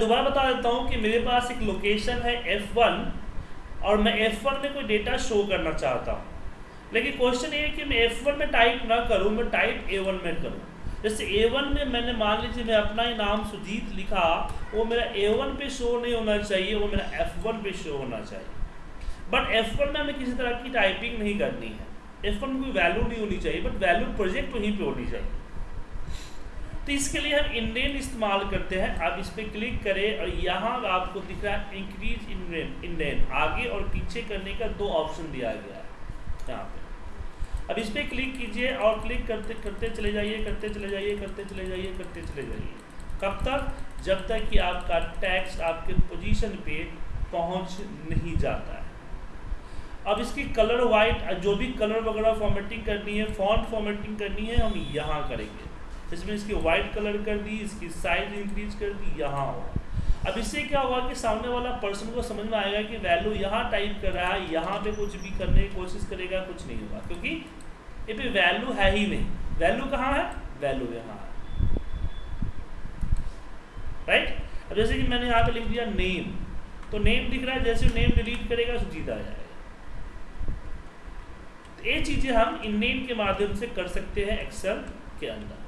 दोबारा बता देता हूँ कि मेरे पास एक लोकेशन है F1 और मैं F1 में कोई डेटा शो करना चाहता हूँ। लेकिन क्वेश्चन ये है कि मैं F1 में टाइप ना करूँ, मैं टाइप A1 में करूँ। जैसे A1 में मैंने मान लीजिए मैं अपना ही नाम सुजीत लिखा, वो मेरा A1 पे शो नहीं होना चाहिए, वो मेरा F1 पे शो होना चाहिए। बट F1 में हमें किसी तरह की टाइपिंग नहीं करनी है। F1 में कोई वैल्यू नहीं होनी चाहिए बट वैल्यू प्रोजेक्ट वहीं पर होनी चाहिए। तो इसके लिए हम इंडेन इस्तेमाल करते हैं। आप इस पर क्लिक करें और यहाँ आपको दिख रहा है इंक्रीज इंडेन इंडेन आगे और पीछे करने का दो ऑप्शन दिया गया है यहाँ पे। अब इस पर क्लिक कीजिए और क्लिक करते करते चले जाइए, करते चले जाइए, करते चले जाइए, करते चले जाइए। कब तक? जब तक कि आपका टैक्स आपके पोजीशन पे पहुँच नहीं जाता है। अब इसकी कलर वाइट जो भी कलर वगैरह फॉर्मेटिंग करनी है फॉन्ट फॉर्मेटिंग करनी है, हम यहाँ करेंगे। इसमें इसकी वाइट कलर कर दी, इसकी साइज़ इंक्रीज कर दी, यहाँ होगा अब इससे क्या होगा कि सामने वाला पर्सन को समझ में आएगा कि वैल्यू यहाँ टाइप कर रहा है, यहाँ पे कुछ भी करने की कोशिश करेगा, कुछ नहीं होगा। क्योंकि ये पे वैल्यू है ही नहीं। वैल्यू कहाँ है? वैल्यू यहाँ है। राइट अब जैसे कि मैंने यहाँ पे लिख दिया नेम तो नेम दिख रहा है, जैसे नेम डिलीट करेगा सुजीत आ जाएगा। तो ये चीज़ें हम इन नेम के माध्यम से कर सकते हैं एक्सेल के अंदर।